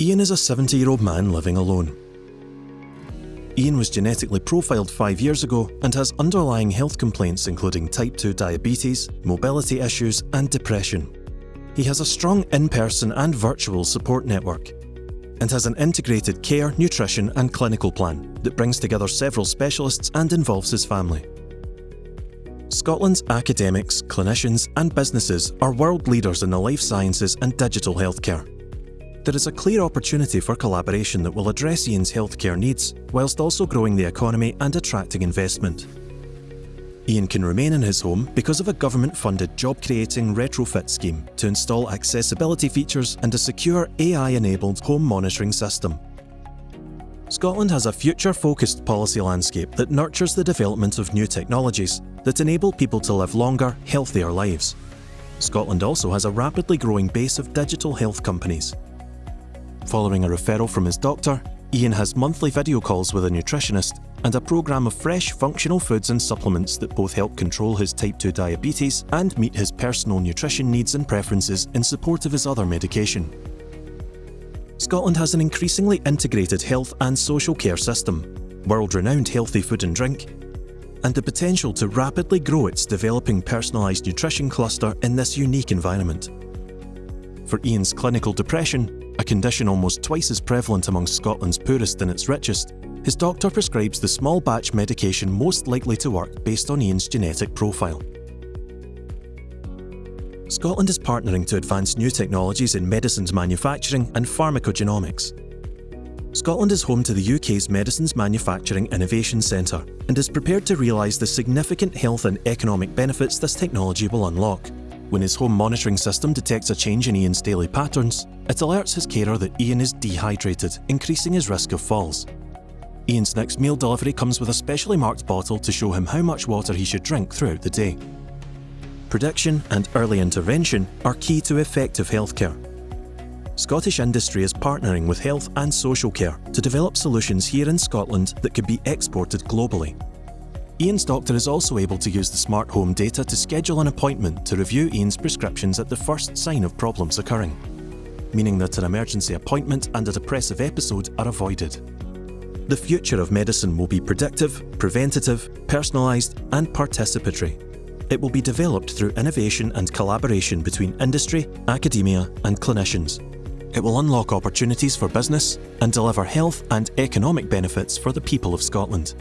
Ian is a 70-year-old man living alone. Ian was genetically profiled five years ago and has underlying health complaints including type 2 diabetes, mobility issues and depression. He has a strong in-person and virtual support network and has an integrated care, nutrition and clinical plan that brings together several specialists and involves his family. Scotland's academics, clinicians and businesses are world leaders in the life sciences and digital healthcare. There is a clear opportunity for collaboration that will address Ian's healthcare needs, whilst also growing the economy and attracting investment. Ian can remain in his home because of a government-funded job-creating retrofit scheme to install accessibility features and a secure AI-enabled home monitoring system. Scotland has a future-focused policy landscape that nurtures the development of new technologies that enable people to live longer, healthier lives. Scotland also has a rapidly growing base of digital health companies, Following a referral from his doctor, Ian has monthly video calls with a nutritionist and a programme of fresh, functional foods and supplements that both help control his type 2 diabetes and meet his personal nutrition needs and preferences in support of his other medication. Scotland has an increasingly integrated health and social care system, world-renowned healthy food and drink, and the potential to rapidly grow its developing personalised nutrition cluster in this unique environment. For Ian's clinical depression, condition almost twice as prevalent among Scotland's poorest and its richest, his doctor prescribes the small batch medication most likely to work based on Ian's genetic profile. Scotland is partnering to advance new technologies in medicines manufacturing and pharmacogenomics. Scotland is home to the UK's Medicines Manufacturing Innovation Centre and is prepared to realise the significant health and economic benefits this technology will unlock. When his home monitoring system detects a change in Ian's daily patterns, it alerts his carer that Ian is dehydrated, increasing his risk of falls. Ian's next meal delivery comes with a specially marked bottle to show him how much water he should drink throughout the day. Prediction and early intervention are key to effective healthcare. Scottish industry is partnering with health and social care to develop solutions here in Scotland that could be exported globally. Ian's doctor is also able to use the smart home data to schedule an appointment to review Ian's prescriptions at the first sign of problems occurring, meaning that an emergency appointment and a depressive episode are avoided. The future of medicine will be predictive, preventative, personalised and participatory. It will be developed through innovation and collaboration between industry, academia and clinicians. It will unlock opportunities for business and deliver health and economic benefits for the people of Scotland.